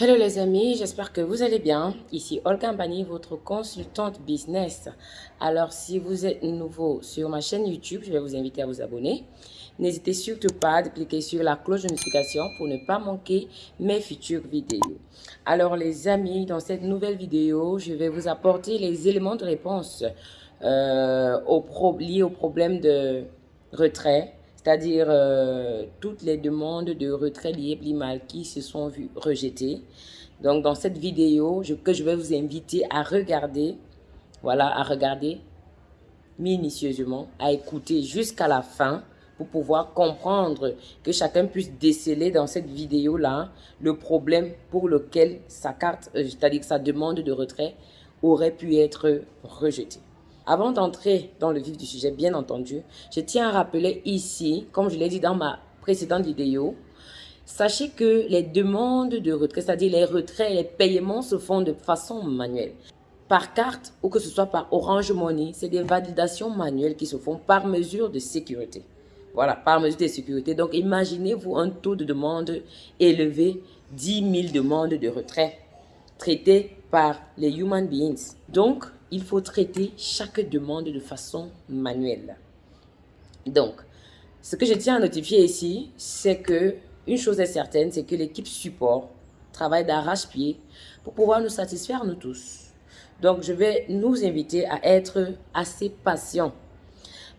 Hello les amis, j'espère que vous allez bien. Ici Olga Mbani, votre consultante business. Alors si vous êtes nouveau sur ma chaîne YouTube, je vais vous inviter à vous abonner. N'hésitez surtout pas de cliquer sur la cloche de notification pour ne pas manquer mes futures vidéos. Alors les amis, dans cette nouvelle vidéo, je vais vous apporter les éléments de réponse euh, liés au problème de retrait c'est-à-dire euh, toutes les demandes de retrait liées mal qui se sont vues rejetées. Donc, dans cette vidéo que je vais vous inviter à regarder, voilà, à regarder minutieusement, à écouter jusqu'à la fin pour pouvoir comprendre que chacun puisse déceler dans cette vidéo-là le problème pour lequel sa carte, euh, c'est-à-dire sa demande de retrait aurait pu être rejetée. Avant d'entrer dans le vif du sujet, bien entendu, je tiens à rappeler ici, comme je l'ai dit dans ma précédente vidéo, sachez que les demandes de retrait, c'est-à-dire les retraits et les paiements se font de façon manuelle. Par carte ou que ce soit par Orange Money, c'est des validations manuelles qui se font par mesure de sécurité. Voilà, par mesure de sécurité. Donc, imaginez-vous un taux de demande élevé, 10 000 demandes de retrait traitées par les human beings. Donc, il faut traiter chaque demande de façon manuelle. Donc, ce que je tiens à notifier ici, c'est que une chose est certaine, c'est que l'équipe support travaille d'arrache-pied pour pouvoir nous satisfaire nous tous. Donc, je vais nous inviter à être assez patients.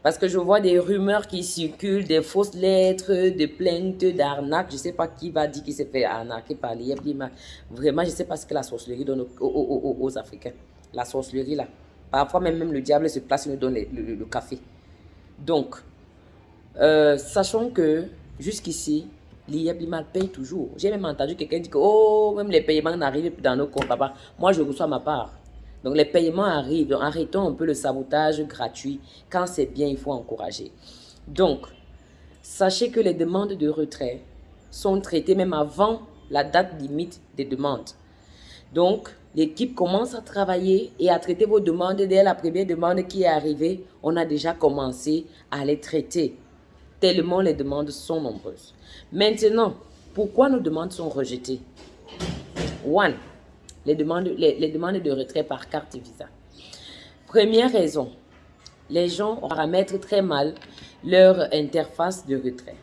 Parce que je vois des rumeurs qui circulent, des fausses lettres, des plaintes d'arnaque. Je ne sais pas qui va dire qu'il s'est fait arnaquer par l'IEP. Vraiment, je ne sais pas ce que la sorcellerie donne aux Africains la sorcellerie là. Parfois même, le diable se place et nous donne le, café. Donc, euh, sachons que jusqu'ici, l'IEB paye toujours. J'ai même entendu quelqu'un dire que oh, même les paiements n'arrivent dans nos comptes, papa. Moi, je reçois ma part. Donc, les paiements arrivent. Donc, arrêtons un peu le sabotage gratuit. Quand c'est bien, il faut encourager. Donc, sachez que les demandes de retrait sont traitées même avant la date limite des demandes. Donc, l'équipe commence à travailler et à traiter vos demandes. Dès la première demande qui est arrivée, on a déjà commencé à les traiter, tellement les demandes sont nombreuses. Maintenant, pourquoi nos demandes sont rejetées? One, les demandes, les, demandes de retrait par carte Visa. Première raison, les gens paramètrent très mal leur interface de retrait.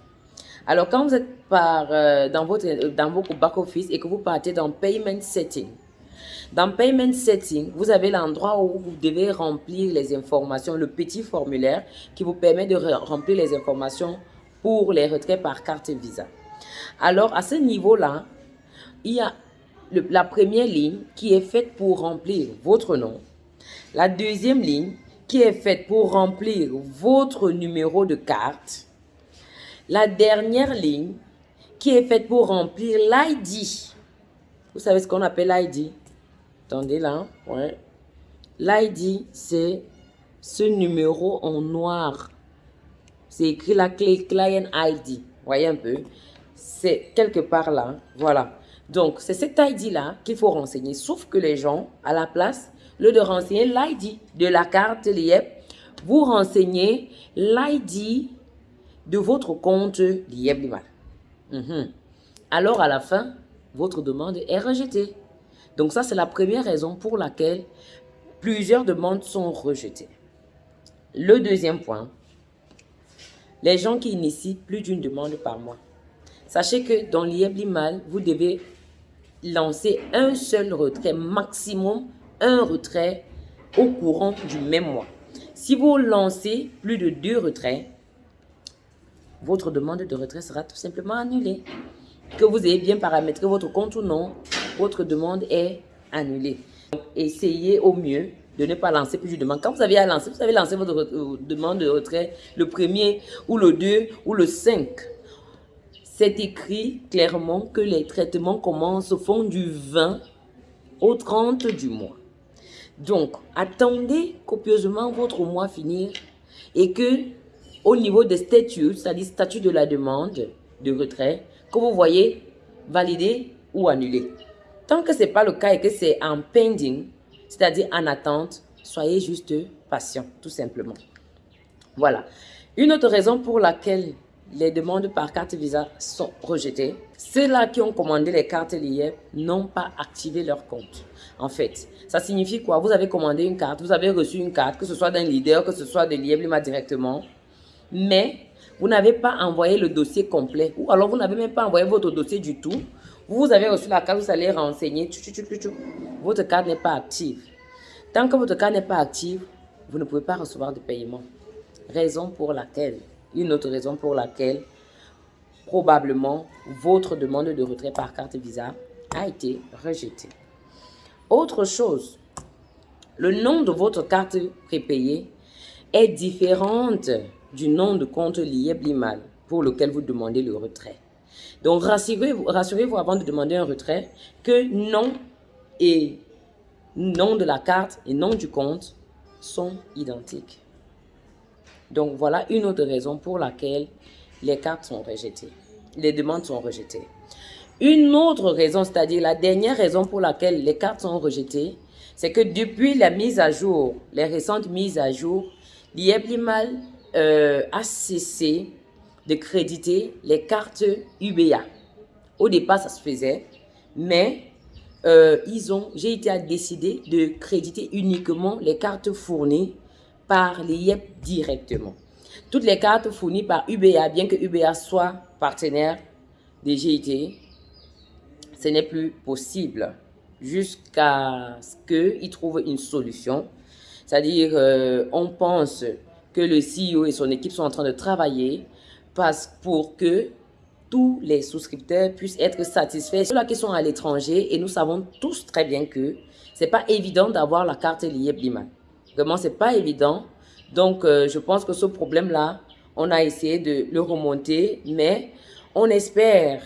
Alors, quand vous êtes par, euh, dans, votre, dans back-office et que vous partez dans Payment Setting, dans Payment Setting, vous avez l'endroit où vous devez remplir les informations, le petit formulaire qui vous permet de remplir les informations pour les retraits par carte Visa. Alors, à ce niveau-là, il y a la première ligne qui est faite pour remplir votre nom. La deuxième ligne qui est faite pour remplir votre numéro de carte la dernière ligne qui est faite pour remplir l'ID. Vous savez ce qu'on appelle l'ID Attendez là. Ouais. L'ID, c'est ce numéro en noir. C'est écrit la clé Client ID. Voyez un peu. C'est quelque part là. Voilà. Donc, c'est cet ID-là qu'il faut renseigner. Sauf que les gens, à la place, le de renseigner l'ID de la carte LIEP, vous renseignez l'ID de votre compte l'IEB mhm. Alors, à la fin, votre demande est rejetée. Donc, ça, c'est la première raison pour laquelle plusieurs demandes sont rejetées. Le deuxième point, les gens qui initient plus d'une demande par mois. Sachez que dans l'IEB vous devez lancer un seul retrait, maximum un retrait au courant du même mois. Si vous lancez plus de deux retraits, votre demande de retrait sera tout simplement annulée. Que vous ayez bien paramétré votre compte ou non, votre demande est annulée. essayez au mieux de ne pas lancer plus de demandes. Quand vous avez à lancer, vous avez lancé votre euh, demande de retrait le premier ou le 2 ou le 5. C'est écrit clairement que les traitements commencent au fond du 20 au 30 du mois. Donc, attendez copieusement votre mois finir et que au niveau des statuts, c'est-à-dire statut de la demande de retrait, que vous voyez valider ou annuler. Tant que ce n'est pas le cas et que c'est en pending, c'est-à-dire en attente, soyez juste patient, tout simplement. Voilà. Une autre raison pour laquelle les demandes par carte Visa sont rejetées. Ceux-là qui ont commandé les cartes liées n'ont pas activé leur compte. En fait, ça signifie quoi? Vous avez commandé une carte, vous avez reçu une carte, que ce soit d'un leader, que ce soit de Lieblima directement, mais vous n'avez pas envoyé le dossier complet, ou alors vous n'avez même pas envoyé votre dossier du tout. Vous avez reçu la carte, vous allez renseigner, votre carte n'est pas active. Tant que votre carte n'est pas active, vous ne pouvez pas recevoir de paiement. Raison pour laquelle, une autre raison pour laquelle, probablement, votre demande de retrait par carte Visa a été rejetée. Autre chose, le nom de votre carte prépayée est différente du nom de compte lié Blimal pour lequel vous demandez le retrait. Donc, rassurez-vous rassurez avant de demander un retrait que nom et nom de la carte et nom du compte sont identiques. Donc, voilà une autre raison pour laquelle les cartes sont rejetées. Les demandes sont rejetées. Une autre raison, c'est-à-dire la dernière raison pour laquelle les cartes sont rejetées, c'est que depuis la mise à jour, les récentes mises à jour, l'IEPLIMAL euh, a cessé de créditer les cartes UBA. Au départ, ça se faisait, mais euh, ils ont, GIT a décidé de créditer uniquement les cartes fournies par l'IEP directement. Toutes les cartes fournies par UBA, bien que UBA soit partenaire des GIT, ce n'est plus possible jusqu'à ce qu'ils trouvent une solution. C'est-à-dire, euh, on pense que le CEO et son équipe sont en train de travailler parce, pour que tous les souscripteurs puissent être satisfaits. Ceux-là qui sont à l'étranger, et nous savons tous très bien que c'est pas évident d'avoir la carte liée Bliman. C'est pas évident. Donc, euh, je pense que ce problème-là, on a essayé de le remonter, mais on espère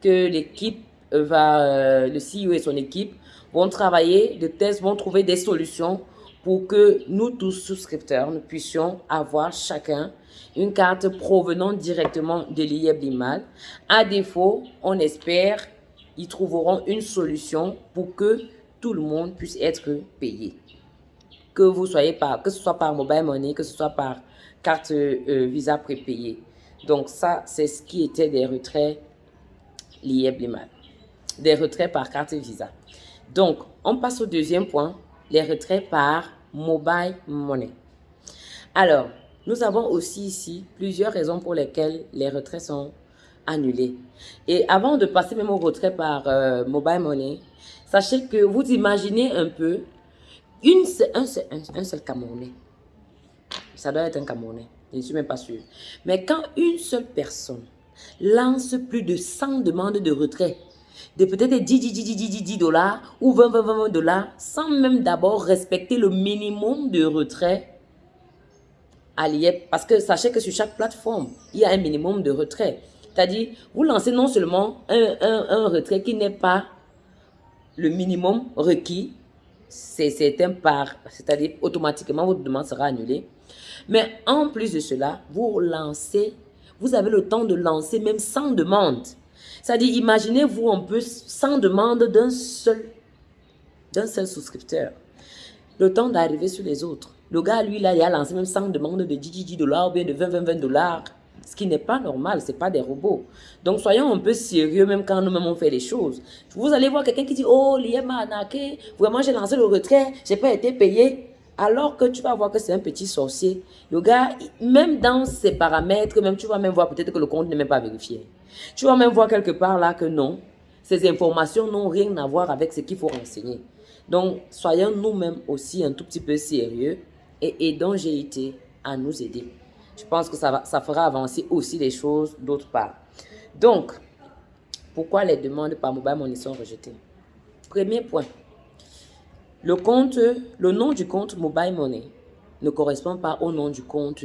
que l'équipe va, euh, le CEO et son équipe vont travailler de tests, vont trouver des solutions pour que nous tous souscripteurs, nous puissions avoir chacun une carte provenant directement de l'IEB Limal. À défaut, on espère ils trouveront une solution pour que tout le monde puisse être payé. Que vous soyez par, que ce soit par mobile money, que ce soit par carte euh, Visa prépayée. Donc ça, c'est ce qui était des retraits l'IEB Limal des retraits par carte Visa. Donc, on passe au deuxième point, les retraits par mobile money. Alors, nous avons aussi ici plusieurs raisons pour lesquelles les retraits sont annulés. Et avant de passer même au retrait par euh, mobile money, sachez que vous imaginez un peu un, seul, un, seul Camerounais. Ça doit être un Camerounais, je ne suis même pas sûr. Mais quand une seule personne lance plus de 100 demandes de retrait de peut-être 10, 10, 10, 10, 10, dollars ou 20, 20, 20 dollars sans même d'abord respecter le minimum de retrait à l'IEP. Parce que sachez que sur chaque plateforme, il y a un minimum de retrait. C'est-à-dire, vous lancez non seulement un, un, un retrait qui n'est pas le minimum requis, c'est un par, c'est-à-dire automatiquement votre demande sera annulée. Mais en plus de cela, vous lancez, vous avez le temps de lancer même sans demande. C'est-à-dire, imaginez-vous un peu sans demande d'un seul, d'un seul souscripteur. Le temps d'arriver sur les autres. Le gars, lui, là, il a lancé même sans demande de 10, 10 dollars ou bien de 20, 20, 20 dollars. Ce qui n'est pas normal, ce n'est pas des robots. Donc, soyons un peu sérieux même quand nous-mêmes on fait les choses. Vous allez voir quelqu'un qui dit, oh, l'IM m'a arnaqué, vraiment j'ai lancé le retrait, j'ai pas été payé. Alors que tu vas voir que c'est un petit sorcier. Le gars, même dans ses paramètres, même tu vas même voir peut-être que le compte n'est même pas vérifié. Tu vas même voir quelque part là que non, ces informations n'ont rien à voir avec ce qu'il faut renseigner. Donc, soyons nous-mêmes aussi un tout petit peu sérieux et aidons GIT à nous aider. Je pense que ça, va, ça fera avancer aussi les choses d'autre part. Donc, pourquoi les demandes par mobile money sont rejetées? Premier point, le compte, le nom du compte mobile money ne correspond pas au nom du compte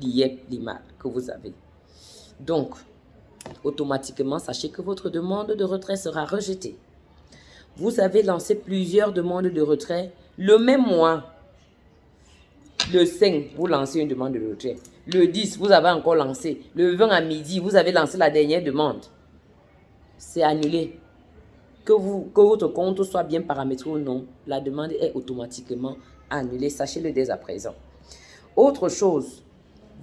l'IEP Lima que vous avez. Donc, automatiquement, sachez que votre demande de retrait sera rejetée. Vous avez lancé plusieurs demandes de retrait le même mois. Le 5, vous lancez une demande de retrait. Le 10, vous avez encore lancé. Le 20 à midi, vous avez lancé la dernière demande. C'est annulé. Que, votre compte soit bien paramétré ou non, la demande est automatiquement annulée. Sachez-le dès à présent. Autre chose,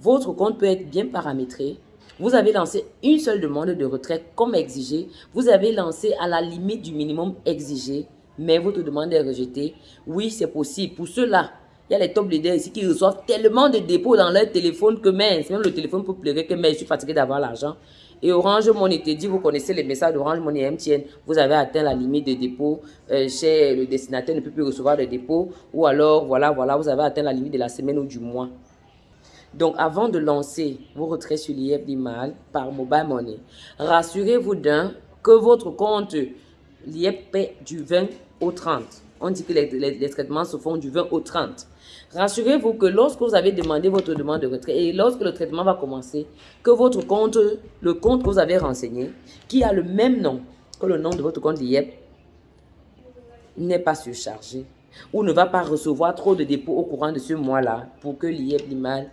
votre compte peut être bien paramétré Vous avez lancé une seule demande de retrait comme exigé. Vous avez lancé à la limite du minimum exigé, mais votre demande est rejetée. Oui, c'est possible. Pour ceux-là, il y a les top leaders ici qui reçoivent tellement de dépôts dans leur téléphone que même, même le téléphone peut pleurer que mais je suis fatigué d'avoir l'argent. Et Orange Money te dit, vous connaissez les messages d'Orange Money MTN, vous avez atteint la limite de dépôt euh, chez le destinataire, ne peut plus recevoir de dépôt. Ou alors, voilà, voilà, vous avez atteint la limite de la semaine ou du mois. Donc, avant de lancer vos retraits sur l'IF d'Imal par Mobile Money, rassurez-vous d'un que votre compte l'IF paie du 20 au 30. On dit que les traitements se font du 20 au 30. Rassurez-vous que lorsque vous avez demandé votre demande de retrait et lorsque le traitement va commencer, que votre compte, le compte que vous avez renseigné, qui a le même nom que le nom de votre compte l'IEP, n'est pas surchargé ou ne va pas recevoir trop de dépôts au courant de ce mois-là pour que l'IEP, l'IMAL,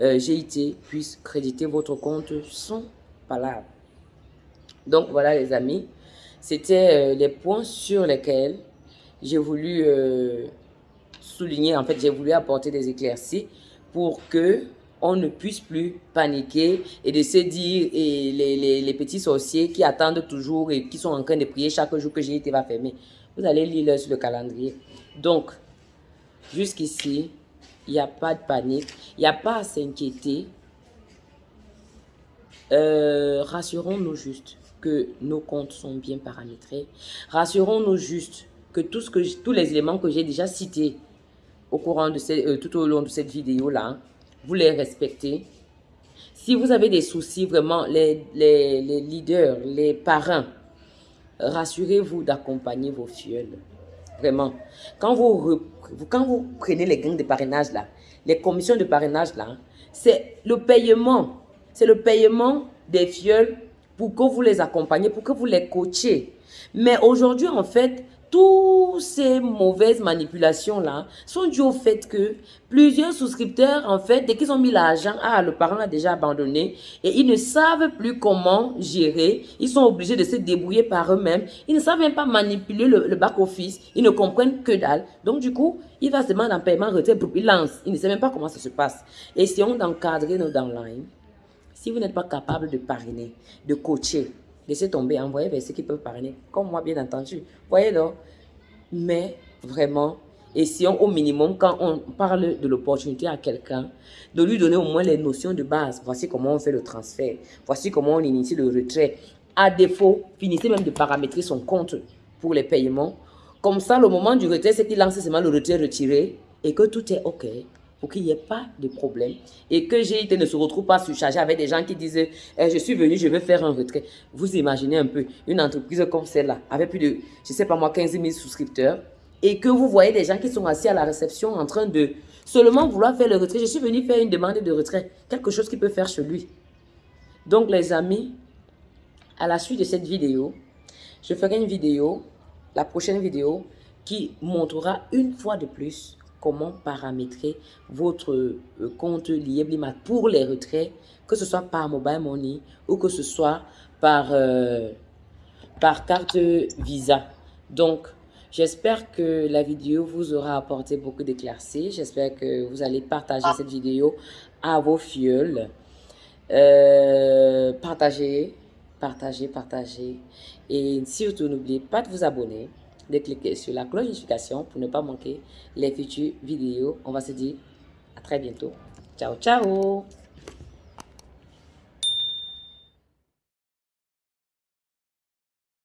euh, GIT puisse créditer votre compte sans palabres. Donc voilà les amis, c'était euh, les points sur lesquels j'ai voulu euh, souligner, en fait, j'ai voulu apporter des éclaircies pour que on ne puisse plus paniquer et de se dire, et les, petits sorciers qui attendent toujours et qui sont en train de prier chaque jour que j'ai été va fermer. Vous allez lire sur le calendrier. Donc, jusqu'ici, il n'y a pas de panique, il n'y a pas à s'inquiéter. Euh, rassurons-nous juste que nos comptes sont bien paramétrés. Rassurons-nous juste que, tous les éléments que j'ai déjà cités au courant de euh, tout au long de cette vidéo-là, vous les respectez. Si vous avez des soucis, vraiment, les, leaders, les parents, rassurez-vous d'accompagner vos fioles. Vraiment. Quand vous, quand vous prenez les gains de parrainage là, les commissions de parrainage là, c'est le paiement. C'est le paiement des fioles pour que vous les accompagnez, pour que vous les coachiez. Mais aujourd'hui, en fait, toutes ces mauvaises manipulations-là sont dues au fait que plusieurs souscripteurs, en fait, dès qu'ils ont mis l'argent, ah, le parent a déjà abandonné et ils ne savent plus comment gérer. Ils sont obligés de se débrouiller par eux-mêmes. Ils ne savent même pas manipuler le, back-office. Ils ne comprennent que dalle. Donc, du coup, il va se demander un paiement, retrait, il lance. Il ne sait même pas comment ça se passe. Essayons d'encadrer nos downlines. Si vous n'êtes pas capable de parrainer, de coacher, Laissez tomber, envoyez vers ceux qui peuvent parrainer, comme moi bien entendu. Voyez donc. Mais vraiment, essayons au minimum, quand on parle de l'opportunité à quelqu'un, de lui donner au moins les notions de base. Voici comment on fait le transfert. Voici comment on initie le retrait. À défaut, finissez même de paramétrer son compte pour les paiements. Comme ça, le moment du retrait, c'est qu'il lance seulement le retrait retiré et que tout est OK pour qu'il n'y ait pas de problème et que GIT ne se retrouve pas surchargé avec des gens qui disent eh, je suis venu, je veux faire un retrait ». Vous imaginez un peu une entreprise comme celle-là, avec plus de, je sais pas moi, 15 000 souscripteurs et que vous voyez des gens qui sont assis à la réception en train de seulement vouloir faire le retrait. Je suis venu faire une demande de retrait, quelque chose qu'il peut faire chez lui. Donc les amis, à la suite de cette vidéo, je ferai une vidéo, la prochaine vidéo, qui montrera une fois de plus comment paramétrer votre euh, compte Lieblimat pour les retraits, que ce soit par Mobile Money ou que ce soit par, euh, par carte Visa. Donc, j'espère que la vidéo vous aura apporté beaucoup d'éclaircies. J'espère que vous allez partager cette vidéo à vos fioles. Euh, partagez, partagez, partagez. Et surtout, n'oubliez pas de vous abonner de cliquer sur la cloche notification pour ne pas manquer les futures vidéos. On va se dire à très bientôt. Ciao, ciao